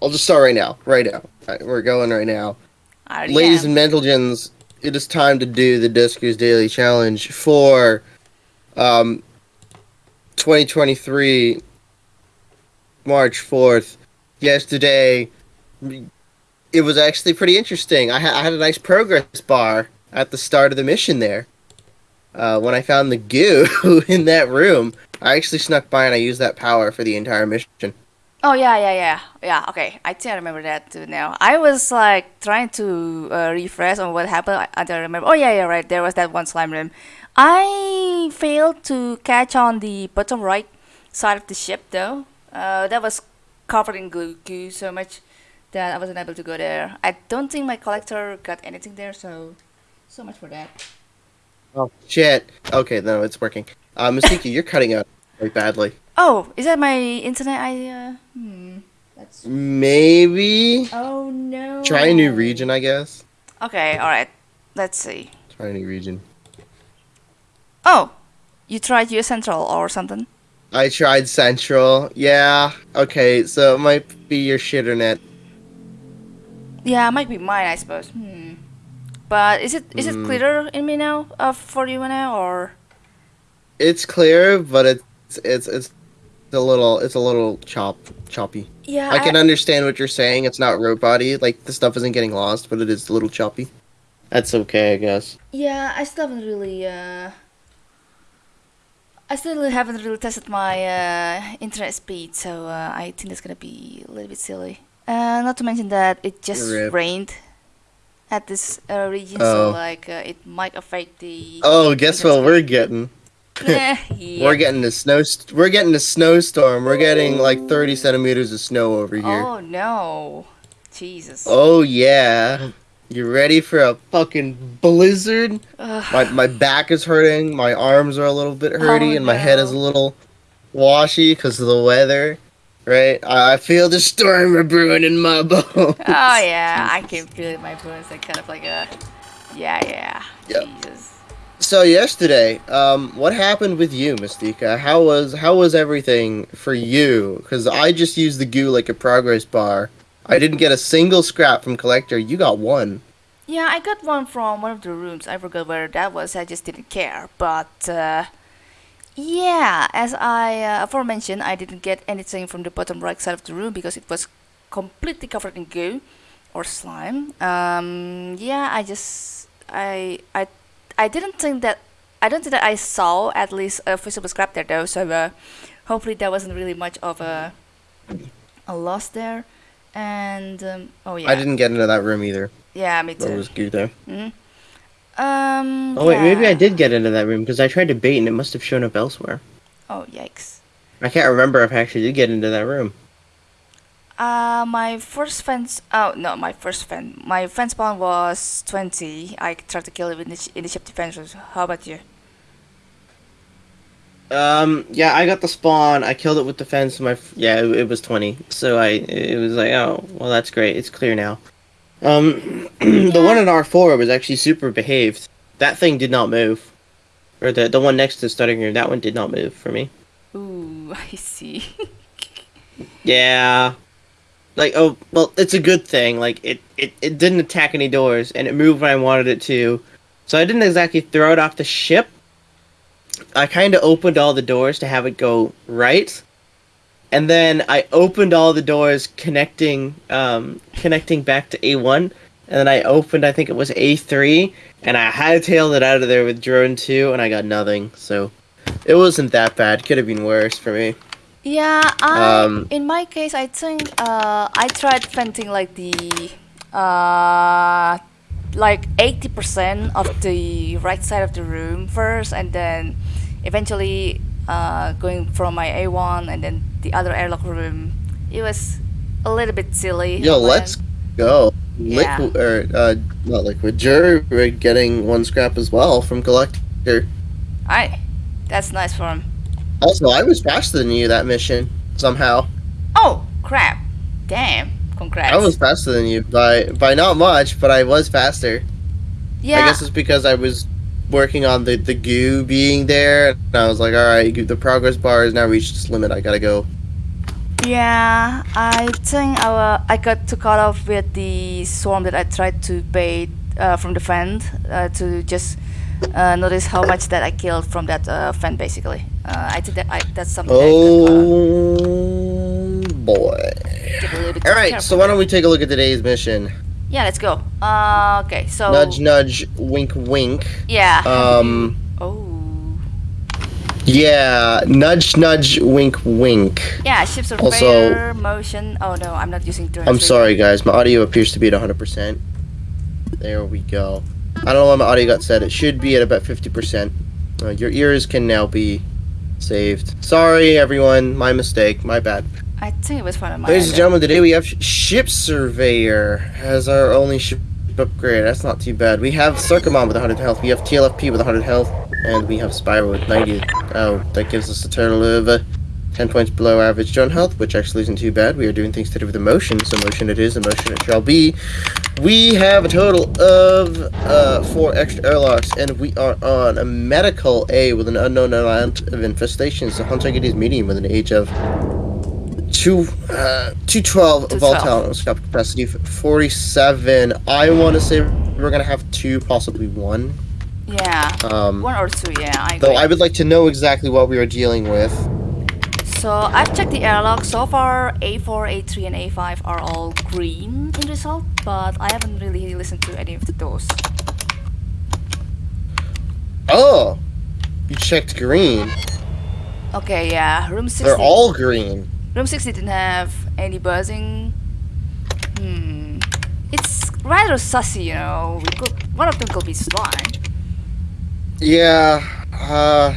I'll just start right now. Right now. Right, we're going right now. Ladies am. and gentlemen, it is time to do the Duskers Daily Challenge for um, 2023, March 4th. Yesterday, it was actually pretty interesting. I, ha- I had a nice progress bar at the start of the mission there. Uh, when I found the goo in that room, I actually snuck by and I used that power for the entire mission. Oh yeah, yeah, yeah, yeah. Okay, I think I remember that too now. I was like trying to uh, refresh on what happened. I, I don't remember. Oh yeah, yeah, right. There was that one slime room. I failed to catch on the bottom right side of the ship though. Uh, that was covered in goo, goo so much that I wasn't able to go there. I don't think my collector got anything there, so so much for that. Oh shit! Okay, no, it's working. Uh, Mystique, you're cutting out very badly. Oh, is that my internet? I uh, hmm. That's. Maybe Oh no. try a new region, I guess. Okay, all right. Let's see. Try a new region. Oh, you tried US Central or something? I tried Central. Yeah. Okay, so it might be your shitternet. Yeah, it might be mine, I suppose. Hmm. But is it is it Hmm. clearer in me now? Uh, for you now, or It's clear, but it's it's it's a little it's a little chop choppy. yeah, I can understand what you're saying. It's not road body. Like the stuff isn't getting lost, but it is a little choppy. That's okay, I guess. yeah, I still haven't really uh. I still haven't really tested my uh, internet speed, so uh, I think that's gonna be a little bit silly. Uh, not to mention that it just Rip. rained at this uh, region, Oh. so like uh, it might affect the. Oh, guess what we're getting? Yeah. We're getting a snow. St- we're getting a snowstorm. We're getting like 30 centimeters of snow over here. Oh no, Jesus. Oh yeah. You ready for a fucking blizzard? Ugh. My my back is hurting. My arms are a little bit oh, hurty, Oh, and my head is a little washy because of the weather. Right? I, I feel the storm brewing in my bones. Oh yeah, I can feel it in my bones. Like kind of like a, yeah, yeah. Yep. Jesus. So yesterday, um, what happened with you, Mystica? How was how was everything for you? Because I just used the goo like a progress bar. I didn't get a single scrap from collector. You got one. Yeah, I got one from one of the rooms. I forgot where that was. I just didn't care. But uh, yeah, as I uh, aforementioned, I didn't get anything from the bottom right side of the room because it was completely covered in goo or slime. Um, yeah, I just I I I didn't think that I don't think that I saw at least a visible scrap there though. So uh, hopefully that wasn't really much of a a loss there. And um, oh yeah, I didn't get into that room either. yeah, me too. was goo there. Mhm. Um. Oh wait, maybe I did get into that room because I tried to bait and it must have shown up elsewhere. Oh yikes. I can't remember if I actually did get into that room. Uh, my first fence. Oh no, my first fence. My fence spawn was twenty. I tried to kill it with in the initiative defenses. How about you? Um, yeah, I got the spawn. I killed it with the fence. My f- yeah, it, it was twenty. So I it was like, oh, well, that's great. It's clear now. Um, the one in R four was actually super behaved. That thing did not move, or the the one next to the starting room. That one did not move for me. Ooh, I see. Yeah. Like oh well, it's a good thing. Like it, it, it didn't attack any doors and it moved when I wanted it to. So I didn't exactly throw it off the ship. I kind of opened all the doors to have it go right. And then I opened all the doors connecting um connecting back to A1 and then I opened I think it was A3 and I hightailed it out of there with drone 2 and I got nothing. So it wasn't that bad. Could have been worse for me. Yeah, I. Um, in my case, I think uh, I tried venting like the uh, like eighty percent of the right side of the room first, and then eventually uh, going from my A one and then the other airlock room. It was a little bit silly. Yo, let's go. Yeah. Liquid or uh, not liquid. Jury we're getting one scrap as well from collector. Alright, that's nice for him. Also, I was faster than you that mission somehow. Oh crap! Damn! Congrats. I was faster than you by by not much, but I was faster. yeah. I guess it's because I was working on the the goo being there, and I was like, all right, the progress bar has now reached its limit. I gotta go. Yeah, I think I, wa- I got too caught off with the swarm that I tried to bait uh, from the vent uh, to just uh, notice how much that I killed from that uh, vent basically. Uh, I think that I, that's something Oh boy. got, uh, get a little bit All right, so why don't we take a look at today's mission? Yeah, let's go. Uh, okay, so Nudge, nudge, wink, wink. yeah. Um, oh. yeah, nudge, nudge, wink, wink. Yeah, ships of Also- fair motion. Oh no, I'm not using. I'm sorry, guys. My audio appears to be at 100%. There we go. I don't know why my audio got set. It should be at about 50%. Uh, your ears can now be saved. Sorry, everyone. My mistake. My bad. I think it was one of my. Ladies and gentlemen, today we have Ship Surveyor as our only ship upgrade. That's not too bad. We have Circumon with 100 health. We have TLFP with 100 health. And we have Spyro with 90. Oh, that gives us a total of uh, 10 points below average drone health, which actually isn't too bad. We are doing things to do with emotion, so motion it is, emotion it shall be. We have a total of uh, four extra airlocks, and we are on a medical A with an unknown amount of infestations. The Hunter is medium with an age of two uh 212 212. volatile scope capacity f- 47 i want to say we're gonna have two possibly one Yeah, um one or two. Yeah, I. though i would like to know exactly what we are dealing with So I've checked the airlock. So far, A4, A3, and A5 are all green in result, but I haven't really listened to any of the those. oh you checked green Okay, yeah, room 60. they're all green Room 60 didn't have any buzzing. Hmm. It's rather sussy, you know. We could, one of them could be slime. yeah uh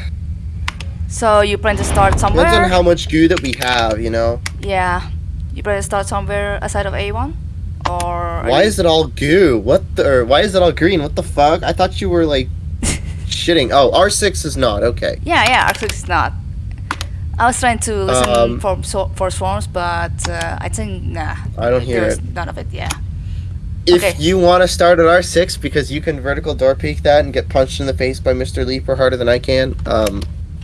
So you plan to start somewhere? depends on how much goo that we have you know yeah. You plan to start somewhere aside of A1? Or. why is it all goo what the or why is it all green what the fuck i thought you were like shitting oh r6 is not okay Yeah, yeah, actually it's not. I was trying to listen Um, for so, for swarms, but uh, I think nah. I don't hear it. none of it. Yeah. If Okay. you want to start at R6 because you can vertical door peek that and get punched in the face by Mr. Leaper harder than I can, um,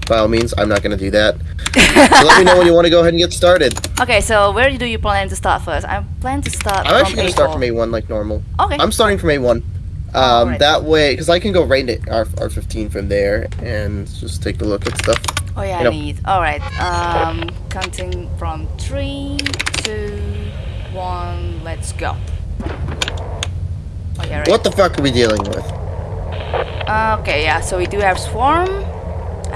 by all means, I'm not going to do that. So let me know when you want to go ahead and get started. okay, so where do you plan to start first? I plan to start. I'm actually going to start A4. from A1 like normal. Okay. I'm starting from A1. Um, Alright. That way, because I can go right into R- R15 from there and just take a look at stuff. oh yeah, you know. I need. All right. Um, counting from three, two, one. Let's go. Oh yeah, right. What the fuck are we dealing with? Uh, okay, yeah. So we do have swarm.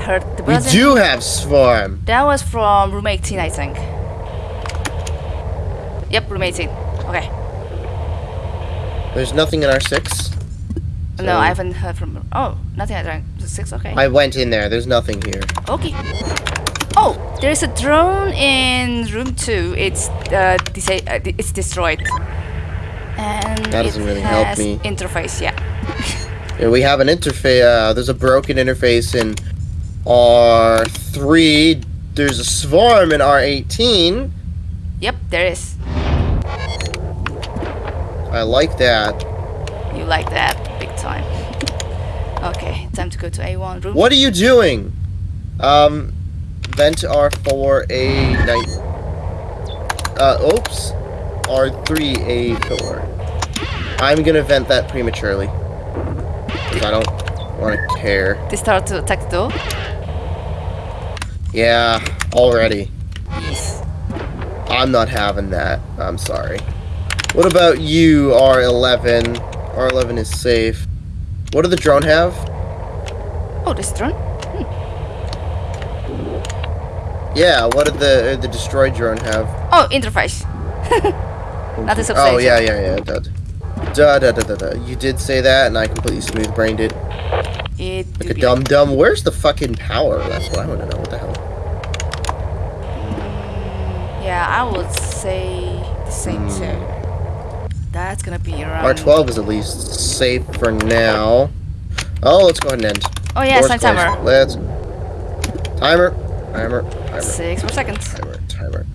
Heard the We buzzing. do have Swarm. That was from room 18, I think. Yep, room 18. Okay. There's nothing in R6. No, I haven't heard from. Oh, nothing. I drank six. Okay. I went in there. There's nothing here. okay. Oh, there is a drone in room two. It's uh, disa- uh it's destroyed. And That doesn't really help me. Interface, yeah. Yeah, we have an interface. Uh, there's a broken interface in R3. There's a swarm in R18. Yep, there is. I like that. You like that big time. okay, time to go to A1 room. What are you doing? Um, vent R4 A9. Uh, oops. R3 A4. I'm gonna vent that prematurely. 'Cause I don't want to care. They start to attack the door. Yeah, already. I'm not having that. I'm sorry. What about you, R11? R11 is safe. What do the drone have? Oh, this drone. Yeah, what did the uh, the destroyed drone have? Oh, interface. Not a Oh yeah, yeah, yeah. it. Da da da da da. You did say that, and I completely smooth brained it. It Like a dumb dumb. Where's the fucking power? That's what I want to know. What the hell? Yeah, I would say the same Hmm. too. That's gonna be around. R12 is at least safe for now. Oh, let's go ahead and end. Oh yeah, Doors timer. Let's. Timer. Timer. Timer. Six more seconds. Timer, timer.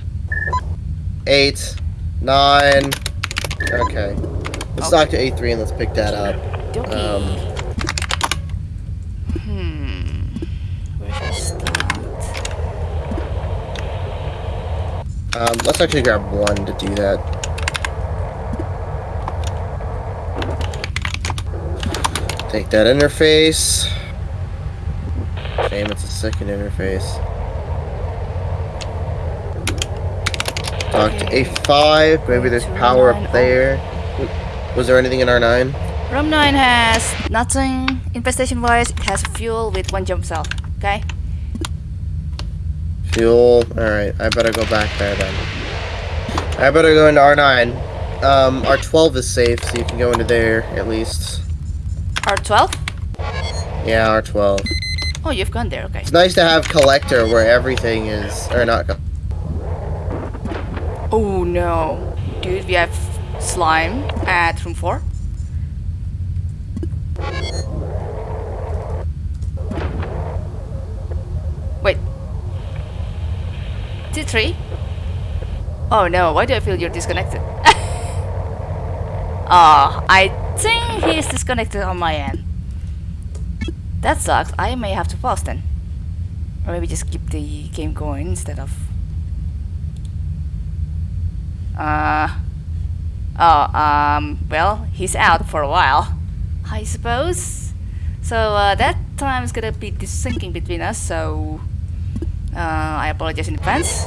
Eight, nine. Okay. Let's talk to A3 and let's pick that up. Um, hmm. Where should I start? Um, let's actually grab one to do that. Take that interface. Shame it's a second interface. Talk to A5. Maybe there's power up there. Was there anything in R9? Room 9 has nothing infestation wise, it has fuel with one jump cell. Okay? Fuel. Alright, I better go back there then. I better go into R9. Um, R12 is safe, so you can go into there at least. R12? Yeah, R12. Oh, you've gone there, okay. It's nice to have collector where everything is, or not. Oh no. Dude, we have slime at room 4. Wait. T3? Oh no, why do I feel you're disconnected? oh, I think he's disconnected on my end. That sucks. I may have to pause then. Or maybe just keep the game going instead of uh. Oh, um, well, he's out for a while, I suppose. So, uh, that time is gonna be syncing between us, so. Uh, I apologize in advance.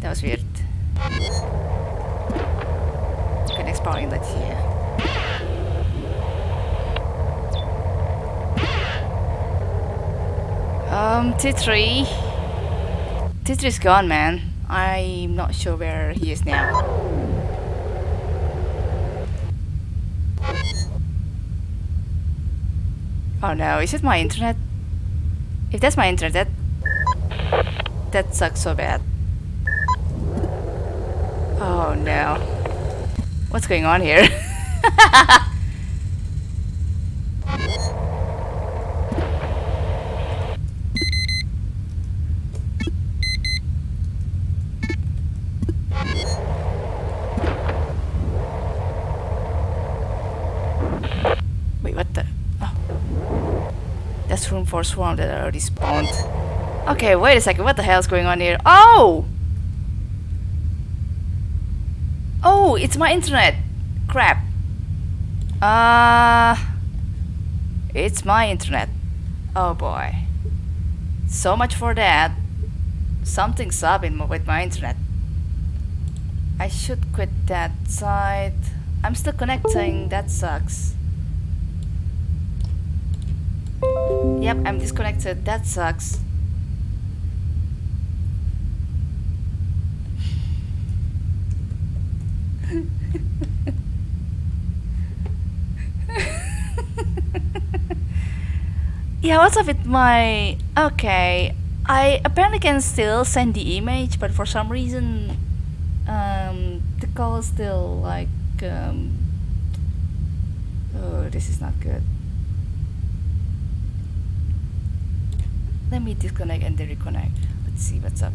That was weird. Okay, next power inlet here. Um, T3. T3's gone, man. I'm not sure where he is now. Oh no, is it my internet? If that's my internet, that sucks so bad. Oh no. What's going on here? Wait, what the? Oh. For swarm that already spawned. Okay, wait a second. What the hell is going on here? Oh! Oh, it's my internet. Crap. Uh, it's my internet. Oh boy. So much for that. Something's up with my internet. I should quit that site. I'm still connecting. That sucks. Yep, I'm disconnected. That sucks. yeah, what's up with my... Okay, I apparently can still send the image, but for some reason, um, the call is still like, um, oh, this is not good. Let me disconnect and then reconnect. Let's see what's up.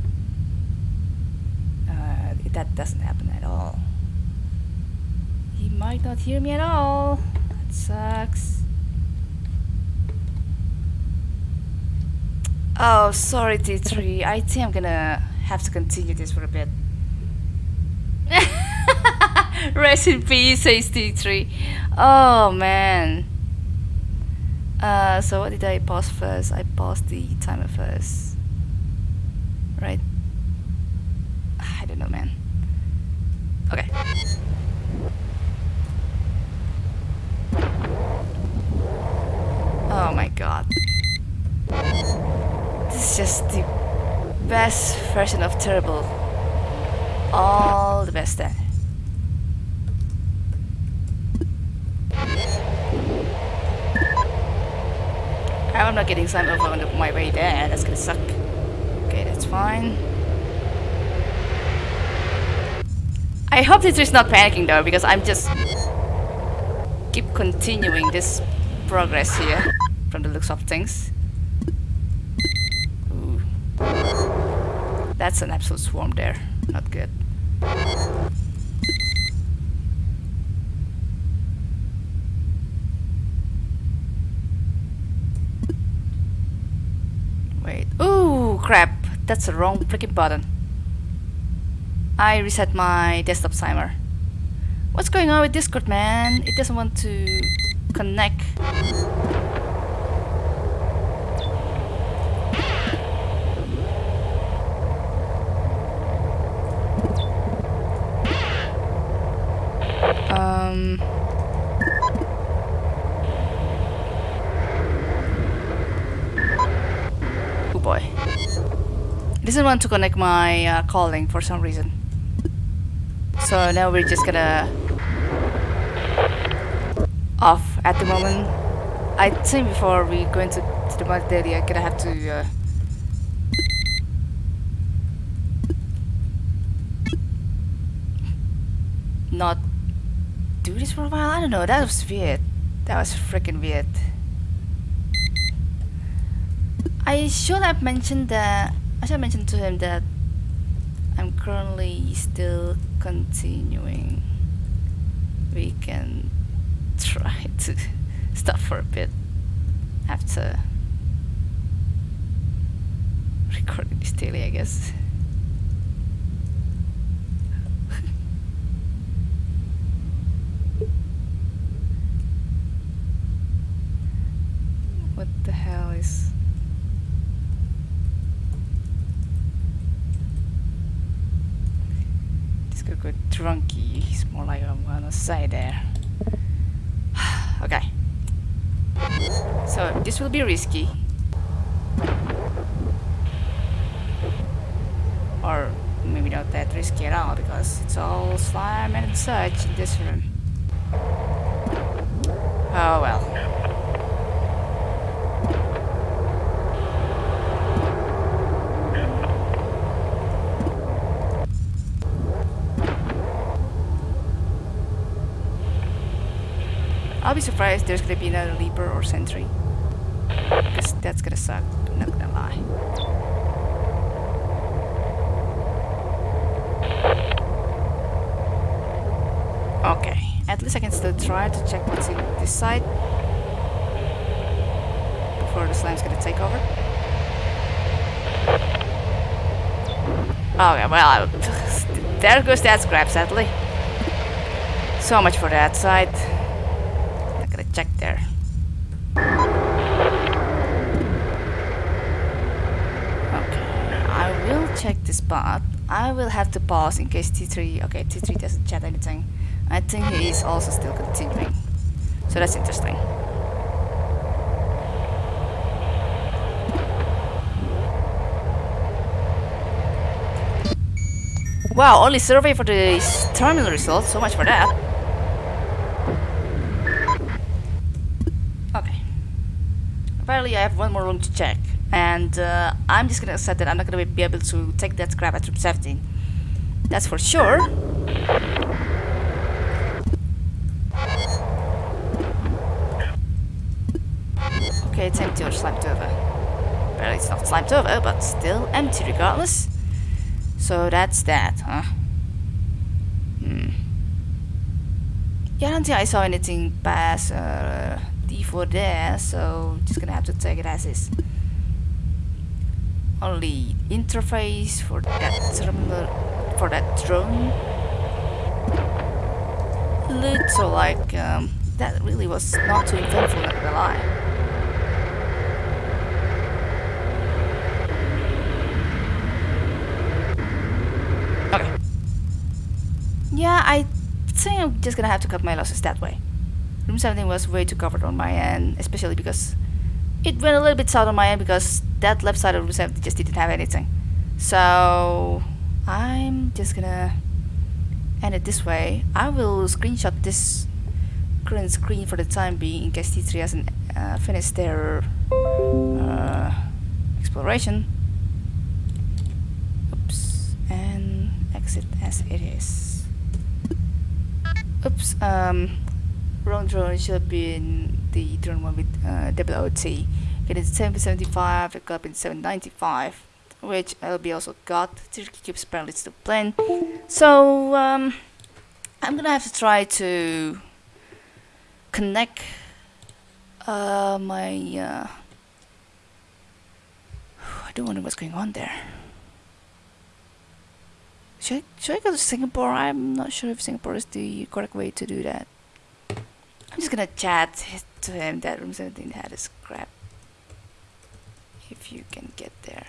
Uh, that doesn't happen at all. He might not hear me at all. That sucks. Oh, sorry, T3. I think I'm gonna have to continue this for a bit. Rest in peace, says T3. Oh, man. Uh, so what did I pause first? I paused the timer first. Right? I don't know, man. Okay. Oh my god. This is just the best version of terrible. All the best then. Not getting slime over on my way there. That's gonna suck. Okay, that's fine. I hope this is not panicking though, because I'm just keep continuing this progress here from the looks of things. Ooh. That's an absolute swarm there. Not good. Wait. Ooh, crap. that's the wrong freaking button. I reset my desktop timer. What's going on with Discord, man? It doesn't want to connect. Um... Oh boy. It doesn't want to connect my uh, calling for some reason. So now we're just gonna off at the moment. I think before we go into to the mud daily, I'm gonna have to uh, not do this for a while. I don't know. That was weird. That was freaking weird. I should have mentioned that. I should have mentioned to him that I'm currently still continuing. We can try to stop for a bit after recording this daily, I guess. what the hell is. Could go drunky. He's more like I'm gonna say there. okay. So this will be risky. Or maybe not that risky at all because it's all slime and such in this room. Oh well. I'll be surprised there's gonna be another Leaper or Sentry. Because that's gonna suck, I'm not gonna lie. Okay, at least I can still try to check what's in this side. Before the slime's gonna take over. Okay, well, there goes that scrap, sadly. So much for that side check there. Okay, I will check this part. I will have to pause in case T3, okay, T3 doesn't chat anything. I think he is also still continuing. So that's interesting. Wow, only survey for the terminal results, so much for that. Okay. Apparently I have one more room to check. And uh, I'm just gonna accept that I'm not gonna be able to take that scrap at room 17. That's for sure. Okay, it's empty or slimed over. Apparently it's not slimed over, but still empty regardless. So that's that, huh? Hmm. Yeah, I don't think I saw anything pass uh, D4 there, so just gonna have to take it as is. Only interface for that terminal, for that drone. So like, um, that really was not too eventful, not gonna lie. Okay. Yeah, I think I'm just gonna have to cut my losses that way. Room 17 was way too covered on my end, especially because it went a little bit south on my end because that left side of room 17 just didn't have anything. So I'm just gonna end it this way. I will screenshot this current screen for the time being in case T3 hasn't uh, finished their uh, exploration. Oops, and exit as it is. Oops, um, wrong drone should have been the drone one with uh, WOT. Getting 775, it got up in 795, which LB also got. Turkey keeps apparently still playing. So, um, I'm gonna have to try to connect uh, my. Uh, I don't wonder what's going on there. Should I, should I go to Singapore? I'm not sure if Singapore is the correct way to do that. I'm just gonna chat to him that room 17 had a scrap. If you can get there.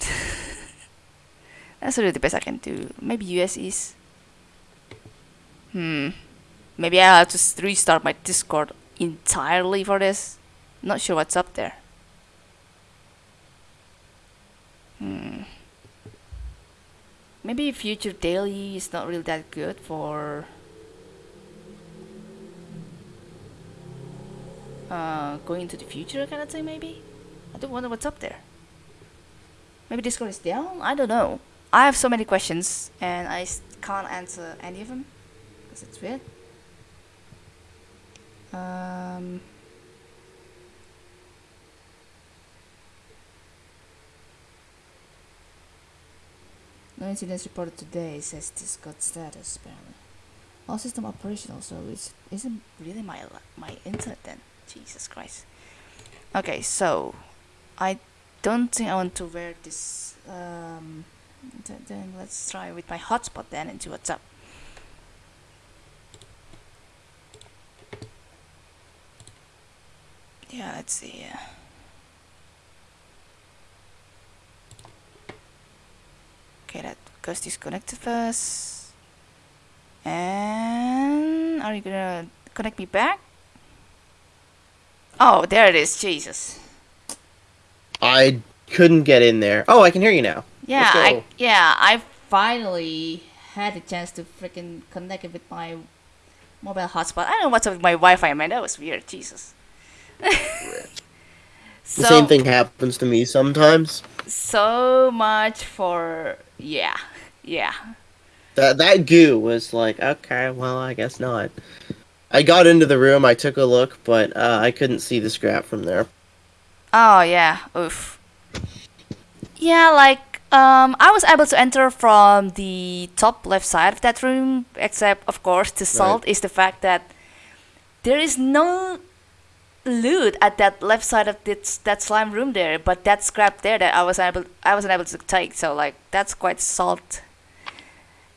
That's really the best I can do. Maybe US is. Hmm. Maybe I'll have to restart my Discord entirely for this. Not sure what's up there. Hmm. Maybe Future Daily is not really that good for uh, going into the future kind of thing, maybe? I don't wonder what's up there. Maybe Discord is down? I don't know. I have so many questions and I can't answer any of them because it's weird. Um, no incidents reported today, says Discord status apparently. All system operational, so it isn't really my my internet then. Jesus Christ. Okay, so I don't think I want to wear this. Um, then let's try with my hotspot then and see what's up. Yeah, let's see. Uh, okay, that goes disconnected first. And are you gonna connect me back? Oh, there it is. Jesus. I couldn't get in there. Oh, I can hear you now. Yeah, I yeah, I finally had a chance to freaking connect it with my mobile hotspot. I don't know what's up with my Wi-Fi, man. That was weird. Jesus. The same thing happens to me sometimes. So much for yeah, yeah. That that goo was like, okay, well, I guess not. I got into the room, I took a look, but uh, I couldn't see the scrap from there. Oh yeah, oof. Yeah, like um, I was able to enter from the top left side of that room, except of course the salt is the fact that there is no loot at that left side of this, that slime room there, but that scrap there that I was able I wasn't able to take. So like that's quite salt.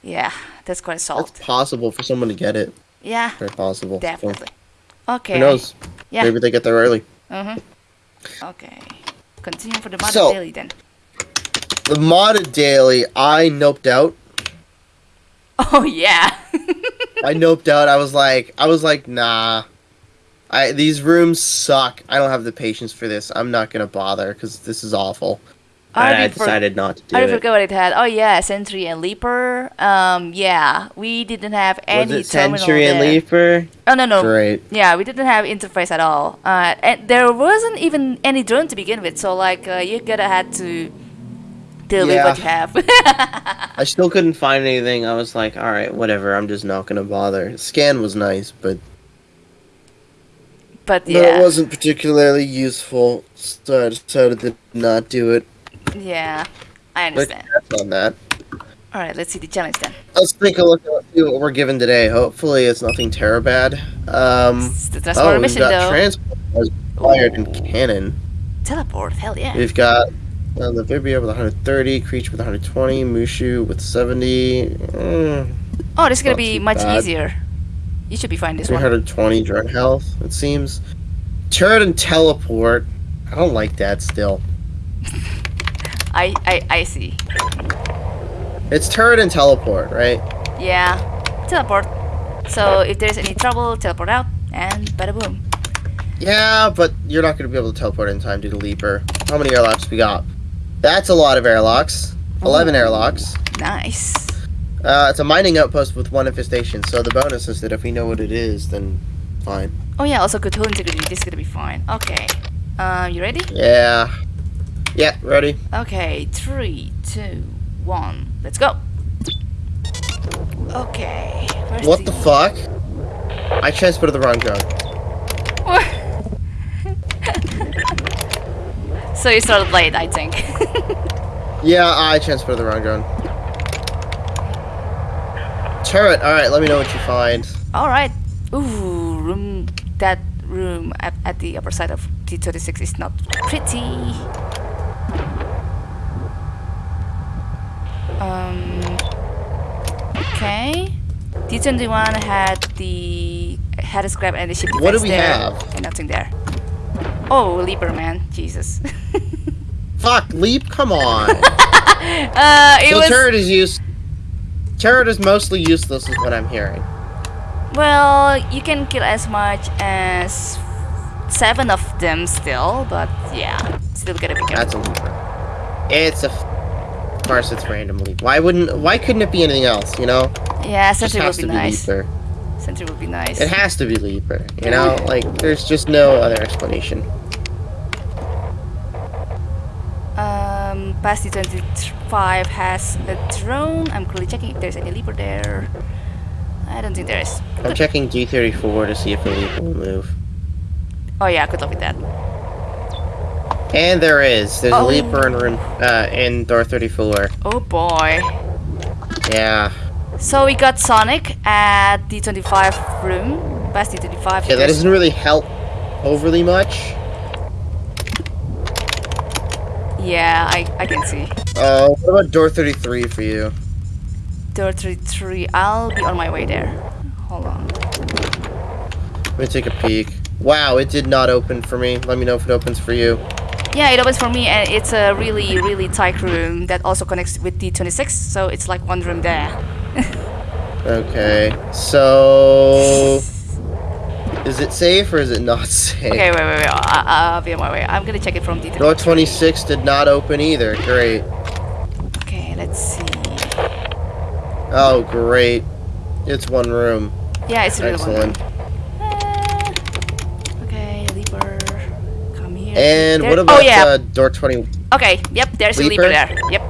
Yeah, that's quite salt. It's possible for someone to get it. Yeah, Very possible. So, definitely. Okay. who knows? Yeah. Maybe they get there early. Mhm. Okay. Continue for the mother So- daily then. The modded daily, I noped out. Oh yeah. I noped out. I was like, I was like, nah. I these rooms suck. I don't have the patience for this. I'm not gonna bother because this is awful. I I already for- decided not to do I it. forgot what it had. Oh yeah, Sentry and Leaper. Um, yeah, we didn't have any. Was it terminal Sentry and there. Leaper? Oh no no. Great. Yeah, we didn't have interface at all. Uh, and there wasn't even any drone to begin with. So like, uh, you gotta had to deal with what you have. I still couldn't find anything. I was like, all right, whatever. I'm just not gonna bother. Scan was nice, but but no, yeah, it wasn't particularly useful. So I decided to not do it. Yeah, I understand. on that. All right, let's see the challenge then. Let's take a look at see what we're given today. Hopefully, it's nothing terrible bad. Um, It's the oh, we've mission got though. transport fired and cannon. Teleport, hell yeah. We've got uh, the Vibria with 130, Creature with 120, Mushu with 70, mm, Oh, this is gonna be much bad. easier. You should be fine this one. 320 drone health. It seems. Turret and teleport. I don't like that still. I, I I see. It's turret and teleport, right? Yeah, teleport. So if there's any trouble, teleport out and bada boom. Yeah, but you're not going to be able to teleport in time due to Leaper. How many airlocks we got? That's a lot of airlocks. 11 Ooh. airlocks. Nice. Uh, it's a mining outpost with one infestation, so the bonus is that if we know what it is, then fine. Oh yeah, also good integrity. This is gonna be fine. Okay. Um, you ready? Yeah. Yeah, ready? Okay, three, two, one. Let's go. Okay. What the fuck? I transported the wrong drone. so you started late, I think. Yeah, I transported the wrong gun. Turret, alright, let me know what you find. All right. Ooh, room. That room at, at the upper side of T36 is not pretty. Okay. D21 had the had a scrap and the ship What do we there, have? And nothing there. Oh, Leaper man, Jesus. Fuck, leap, come on. uh, it so was turret is use. Turret is mostly useless, is what I'm hearing. well, you can kill as much as seven of them still, but yeah, still gotta be careful. That's a leaper. It's a. Course, it's random leap. Why wouldn't? Why couldn't it be anything else? You know, Yeah, it just has would to be be nice. leaper. Sentry would be nice. It has to be leaper. You know, like there's just no other explanation. Um, Basti 25 has a drone. I'm quickly checking if there's any leaper there. I don't think there is. I'm checking D34 to see if the leaper will move. Oh yeah, good luck with that. And there is. There's Oh. a leaper in room uh, in door 34. Oh boy. Yeah. So we got Sonic at D25 room. Best D25. Yeah, that doesn't really help overly much. Yeah, I, I can see. Uh, what about door 33 for you? Door 33. I'll be on my way there. Hold on. Let me take a peek. Wow, it did not open for me. Let me know if it opens for you. Yeah, it opens for me and it's a really, really tight room that also connects with D26. So it's like one room there. Okay, so is it safe or is it not safe? Okay, wait, wait, wait. I, I'll be on my way. I'm gonna check it from D26. Door 26 did not open either. Great. Okay, let's see. Oh, great. It's one room. Yeah, it's really one. Excellent. Uh, okay, Leaper, come here. And There- what about Oh yeah. uh, door 20? okay. Yep. There's a Leaper? Leaper there. Yep.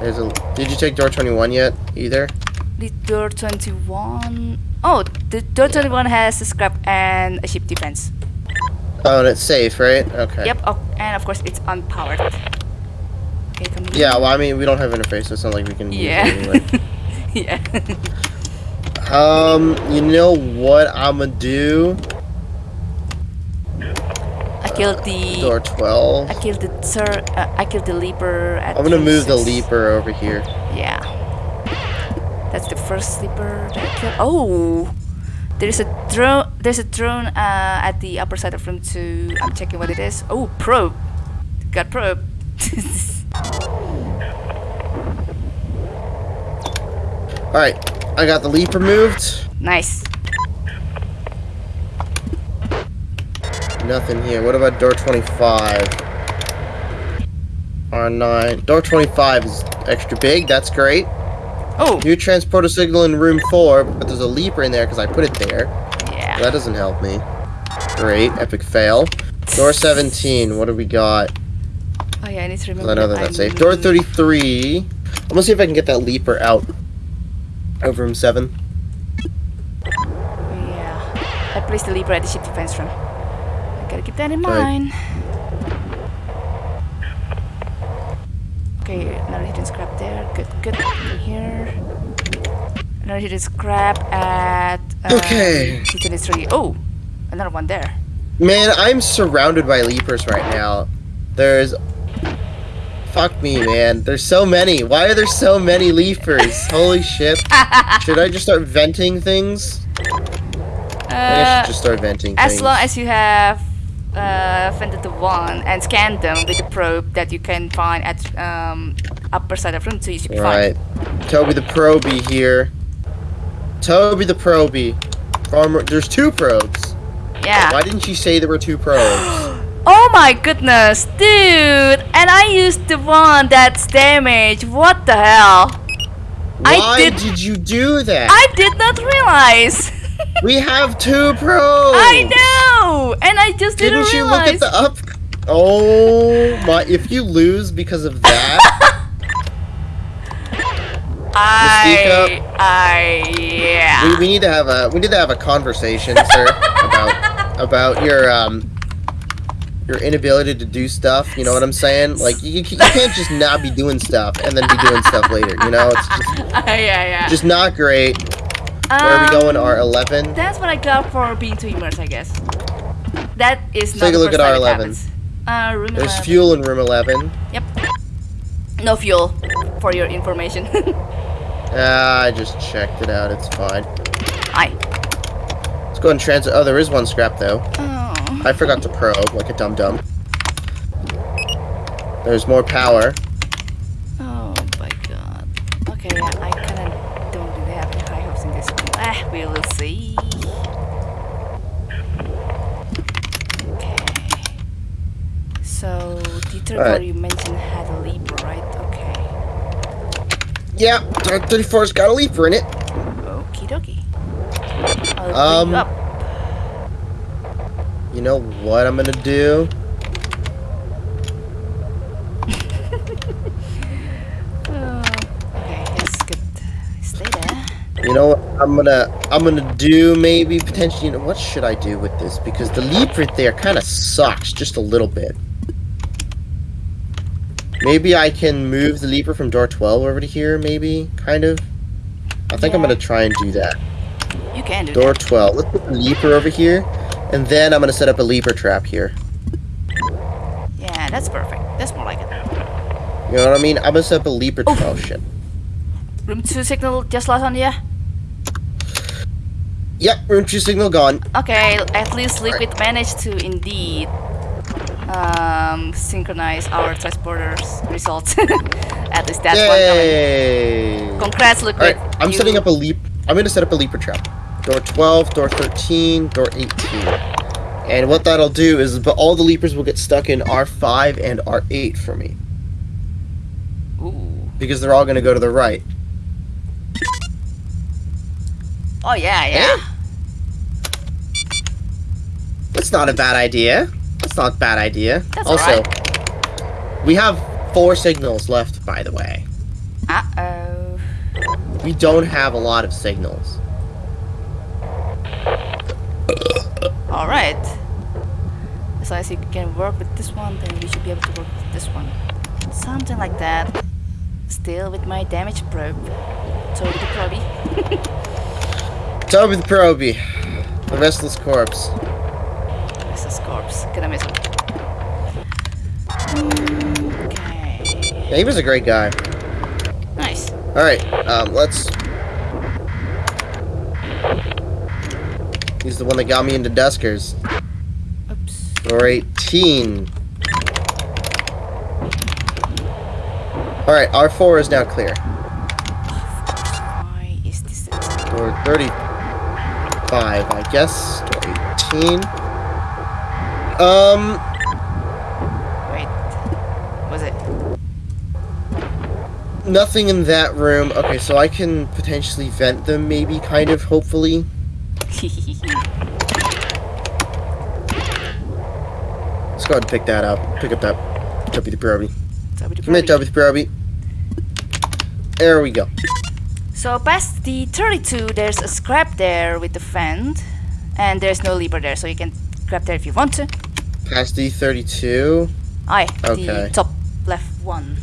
There's a. Did you take door 21 yet? Either? The door 21. Oh, the door 21 has a scrap and a ship defense. Oh, and it's safe, right? Okay. Yep. Oh, and of course it's unpowered. Okay. Yeah, well, I mean, we don't have interface, so it's not like we can Yeah. use it anyway. yeah. Um, you know what I'm gonna do? I killed the. Door 12. I killed the sir. Uh, I killed the leaper. At I'm gonna move the leaper over here. Yeah. That's the first leaper that I killed. Oh! There's a drone. There's a drone uh, at the upper side of room two. I'm checking what it is. Oh, probe. Got probe. Alright, I got the leaper moved. nice. Nothing here. What about door 25? R9. Door 25 is extra big. That's great. Oh, New transporter signal in room 4, but there's a leaper in there because I put it there. yeah. That doesn't help me. Great. Epic fail. Door 17. What do we got? Oh yeah, I need to remember. I know that that's safe. Door 33. I'm gonna see if I can get that leaper out of room 7. Yeah. I placed the leaper at the ship defense room. Gotta keep that in mind. Okay, another hidden scrap there. Good, good. Here. Another hidden scrap at. Um, Okay. T23. Oh, another one there. Man, I'm surrounded by leapers right now. There's. Fuck me, man. There's so many. Why are there so many leapers? Holy shit. Should I just start venting things? I guess I Uh, should just start venting as things. long as you have uh, vended the one and scan them with the probe that you can find at um, upper side of room two, you should be Right. Toby the Proby here. Toby the Proby. Farmer. There's two probes. Yeah. Why didn't you say there were two probes? Oh my goodness, dude! And I used the one that's damaged. What the hell? I Why did- did you do that? I did not realize. we have two pros. I know, and I just didn't, Didn't you look at the up? Oh my! If you lose because of that, I, I, yeah. we, we need to have a we need to have a conversation, sir, about about your um your inability to do stuff. You know what I'm saying? Like you, you can't just not be doing stuff and then be doing stuff later. You know, it's just yeah, yeah. just not great. Where are we going? Um, R11. That's what I got for being too immersed, I guess. That is not Take a look at R11. Uh, room There's 11. fuel in room 11. Yep. No fuel, for your information. Ah, I just checked it out. It's fine. Aye. Let's go and transit. Oh, there is one scrap though. Oh. I forgot to probe like a dum dum. There's more power. Oh my god. Okay, yeah, I kinda don't really have any high hopes in this one. Ah, we will see. Okay. So, Alright. one you mentioned had a leap, right? Okay. Yeah, Dark 34's got a leaper in it. Okie dokie. I'll Um, you. You know what I'm gonna do? Oh, okay, yes, good. Stay there. You know what I'm gonna I'm gonna do maybe potentially you know what should I do with this? Because the leap right there kinda sucks just a little bit. Maybe I can move the leaper from door 12 over to here, maybe, kind of. I think I'm gonna try and do that. You can do Door that. 12. Let's put the leaper over here, and then I'm gonna set up a leaper trap here. Yeah, that's perfect. That's more like it. You know what I mean? I'm gonna set up a leaper trap. Oh shit. Room 2 signal just lost on you? Yep, room 2 signal gone. Okay, at least Liquid managed to indeed um, synchronize our transporters results. at least that's one coming. Yay! Congrats, Liquid. I'm You- setting up a leap. I'm gonna set up a leaper trap. Door 12, door 13, door 18. And what that'll do is, but all the leapers will get stuck in R5 and R8 for me Ooh. because they're all gonna go to the right. Oh yeah, yeah. That's not a bad idea. That's not a bad idea. That's also, we have four signals left, by the way. Uh oh. We don't have a lot of signals. All right. As long as you can work with this one, then we should be able to work with this one. Something like that. Still with my damage probe. Toby the Proby. Toby the Proby, the restless corpse. This is corpse. Gonna miss him. Okay. Yeah, he was a great guy. Nice. All right, um, let's. He's the one that got me into Duskers. Oops. Door 18. All right, R4 is now clear. Why is this? Door 35, I guess. Door 18. Um, Wait. Was it? nothing in that room. Okay, so I can potentially vent them, maybe, kind of, hopefully. Let's go ahead and pick that up. Pick up that Toby the Proby. Come here, Proby. The Proby. There we go. So past the 32, there's a scrap there with the vent, and there's no lever there, so you can grab there if you want to. Past D32. Aye, Okay. the top left one.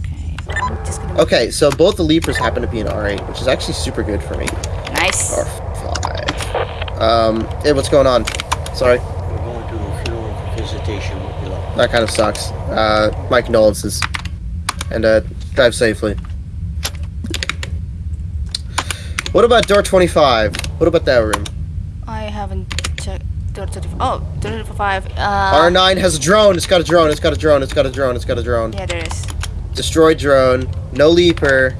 Okay, I'm just gonna. Okay, so both the leapers happen to be in R8, which is actually super good for me. Nice. R5. Um, hey, what's going on? Sorry, We're going to the funeral for visitation with below. that kind of sucks. Uh, my condolences. And, uh, drive safely. What about door 25? What about that room? I haven't checked. Door 35. Oh, door 35. Uh, R9 has a drone. It's got a drone. It's got a drone. It's got a drone. It's got a drone. Yeah, there is. Destroyed drone. No leaper.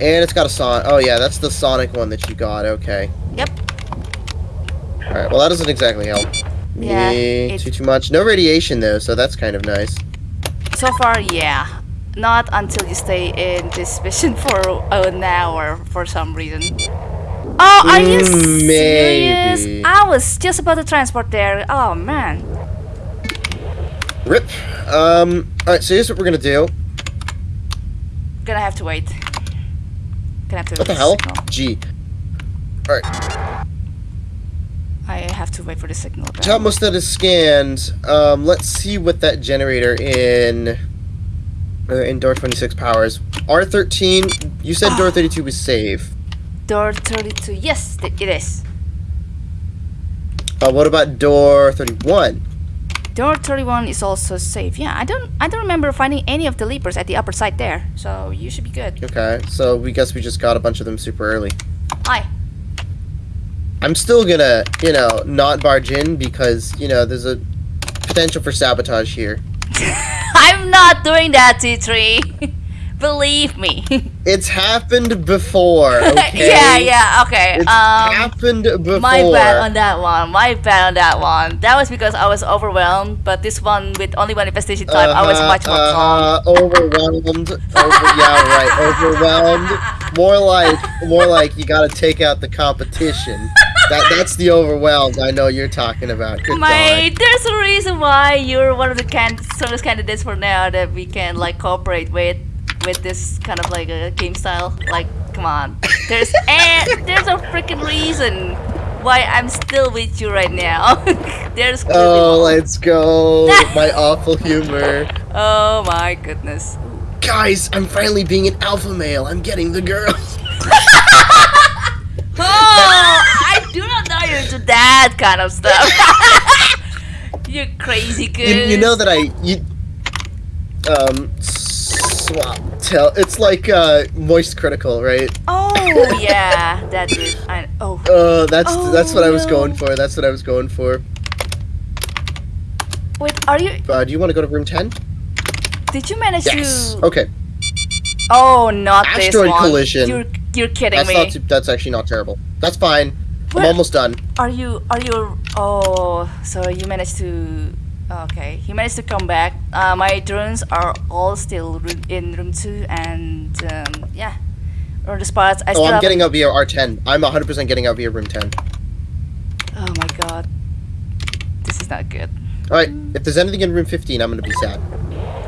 And it's got a son. Oh yeah, that's the Sonic one that you got. Okay. Yep. All right. Well, that doesn't exactly help. Me Yeah, it- too too much. No radiation though, so that's kind of nice. So far, yeah. Not until you stay in this mission for an hour for some reason. Oh, are you Mm, serious? maybe. I was just about to transport there. Oh man. Rip. Um. All right. So here's what we're gonna do. Gonna have to wait. Gonna have to. What the hell? signal. G. All right. I have to wait for the signal. Top most that is scanned. Um. Let's see what that generator in. Uh, in door 26 powers. R13. You said Ah. door 32 was safe. Door 32. Yes, it is. Uh, what about door 31? Door 31 is also safe. Yeah, I don't I don't remember finding any of the leapers at the upper side there. So you should be good. Okay, so we guess we just got a bunch of them super early. Hi. I'm still gonna, you know, not barge in because, you know, there's a potential for sabotage here. I'm not doing that, T3. Believe me. It's happened before, okay? yeah, yeah, okay. It's um happened before. my bad on that one. My bad on that one. That was because I was overwhelmed, but this one with only one infestation type, I was Uh-huh, much more calm. uh-huh, Overwhelmed. Over, yeah, right. Overwhelmed. More like, more like you gotta take out the competition. That that's the overwhelmed. I know you're talking about. Good My, God. there's a reason why you're one of the can- service candidates for now that we can like cooperate with with this kind of like a game style. Like, come on, there's a there's a freaking reason why I'm still with you right now. there's Oh, let's go. My awful humor. oh my goodness. Guys, I'm finally being an alpha male. I'm getting the girls. Oh, I do not know you're into that kind of stuff. you crazy You, you know that I you um swap tell. It's like uh moist critical, right? Oh yeah, that is. I, oh. Uh, that's Oh, that's what I was going for. That's what I was going for. Wait, are you? Uh, do you want to go to room ten? Did you manage Yes. to? Okay. Oh, not this one. Asteroid collision. You're you're kidding That's me. not. Too, that's actually not terrible. That's fine. Where- I'm almost done. Are you? Are you? Oh, so you managed to. Okay, he managed to come back. Uh, my drones are all still in room two, and um, yeah, on the spots. I Oh, still I'm getting out via R10. I'm 100% getting out via room 10. Oh my god, this is not good. All right. If there's anything in room 15, I'm gonna be sad.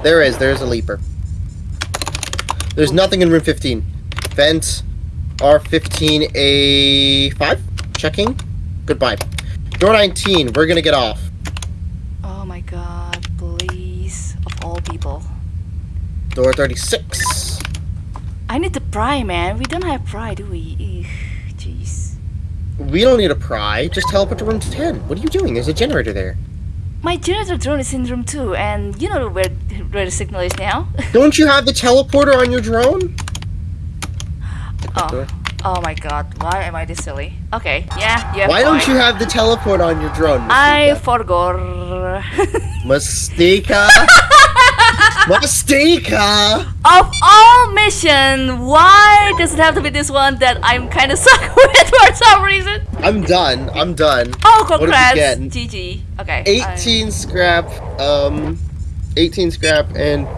There is. There is a leaper. There's nothing in room 15. Vent R15A5. Checking. Goodbye. Door 19. We're gonna get off. Oh my god, please, of all people. Door 36. I need to pry, man. We don't have pry, do we? Jeez. We don't need a pry. Just teleport to room 10. What are you doing? There's a generator there. My generator drone is in room two, and you know where where the signal is now. Don't you have the teleporter on your drone? oh, oh my god, why am I this silly? Okay, yeah, yeah. Why don't you have the teleport on your drone? I forgot. Mystica. Mystica. of all mission, why does it have to be this one that I'm kind of stuck with for some reason? I'm done. I'm done. Oh, congrats? GG. Okay. 18 scrap. Um, 18 scrap and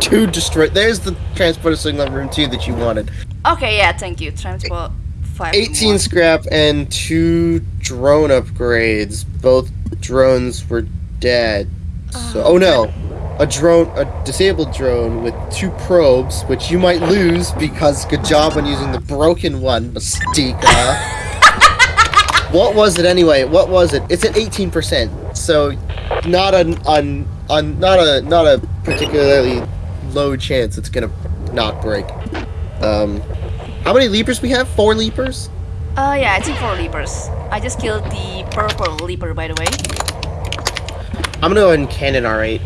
two destroy. There's the transporter signal room two that you wanted. Okay, yeah, thank you. Transport five. 18 more. scrap and two drone upgrades. Both drones were dead. So, oh no, a drone, a disabled drone with two probes, which you might lose because good job on using the broken one, Mystica. what was it anyway? What was it? It's at 18%, so not a, on, on, not a, not a particularly low chance it's gonna not break. Um, how many leapers we have? Four leapers. Uh, yeah, I think four leapers. I just killed the purple leaper, by the way. I'm gonna go ahead and cannon R8.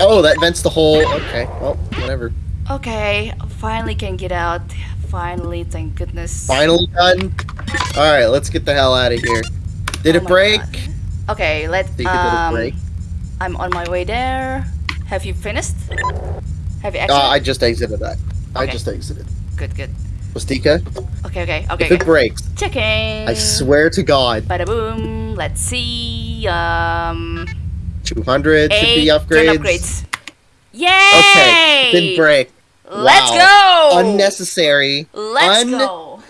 Oh, that vents the hole. Okay, well, whatever. Okay, finally can get out. Finally, thank goodness. Finally done. All right, let's get the hell out of here. Did Oh it break? God. Okay, let Think it um. break? I'm on my way there. Have you finished? Have you Uh. I just exited that. I just exited. Good, good. Mystica, Okay, okay, okay. if it okay. breaks, Checking. I swear to God, Bada boom. Let's see. Um. 200 should be upgrades. upgrades. Yay! Okay, didn't break. Let's Wow. go. Unnecessary. Let's Un- go.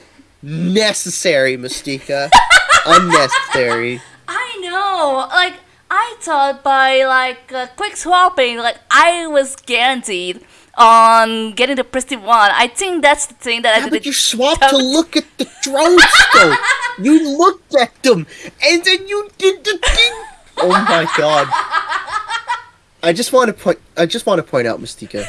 Necessary, Mystica. Unnecessary. I know. Like I thought by like uh, quick swapping, like I was guaranteed on getting the pristine one. I think that's the thing that I Yeah, did. but you swapped to look at the drone scope. you looked at them, and then you did the thing. Oh my god! I just want to point. I just want to point out, Mystica,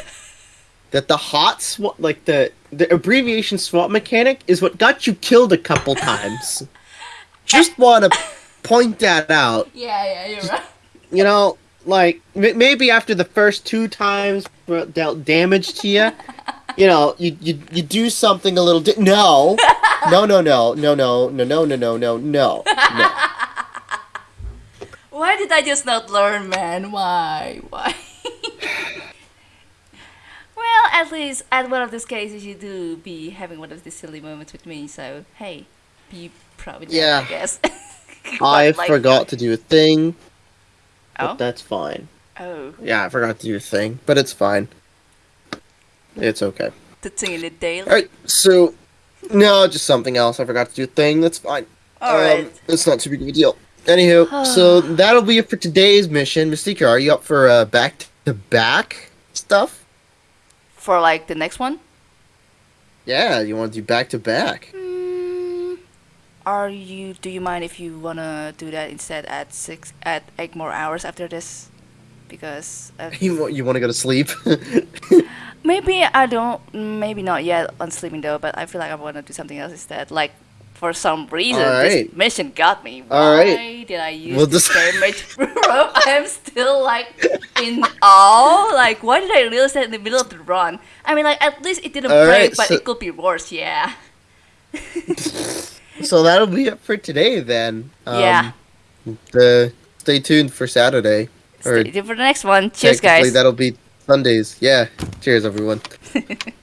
that the hot swap, like the the abbreviation swap mechanic, is what got you killed a couple times. Just want to point that out. Yeah, yeah, you're right. you know, like m- maybe after the first two times dealt damage to you, you know, you you you do something a little. Di- no, no, no, no, no, no, no, no, no, no, no, no, no. Why did I just not learn, man? Why? Why? well, at least at one of these cases, you do be having one of these silly moments with me. So hey, be proud of that, Yeah. I guess. I like- forgot to do a thing, but Oh. that's fine. Oh, Yeah, I forgot to do a thing, but it's fine. It's okay. the thing in the daily. All right, so no, just something else. I forgot to do a thing. That's fine. All right. Um, it's not too big of a deal. Anywho, so that'll be it for today's mission. Mystica, are you up for uh, back to back stuff? For like the next one. Yeah, you want to do back to back? Mm, are you? Do you mind if you wanna do that instead at six at eight more hours after this? Because uh, You want you want to go to sleep? maybe I don't. Maybe not yet on sleeping though. But I feel like I wanna do something else instead. Like for some reason, Alright. this mission got me. Why Alright. did I use We'll this just- damage probe? I am still like in awe. Like why did I realize that in the middle of the run? I mean, like at least it didn't Alright, break, but so- it could be worse. Yeah. so that'll be it for today then. Um, Yeah. The stay tuned for Saturday. Stay tuned for the next one. Cheers, guys. that'll be Sundays. Yeah. Cheers, everyone.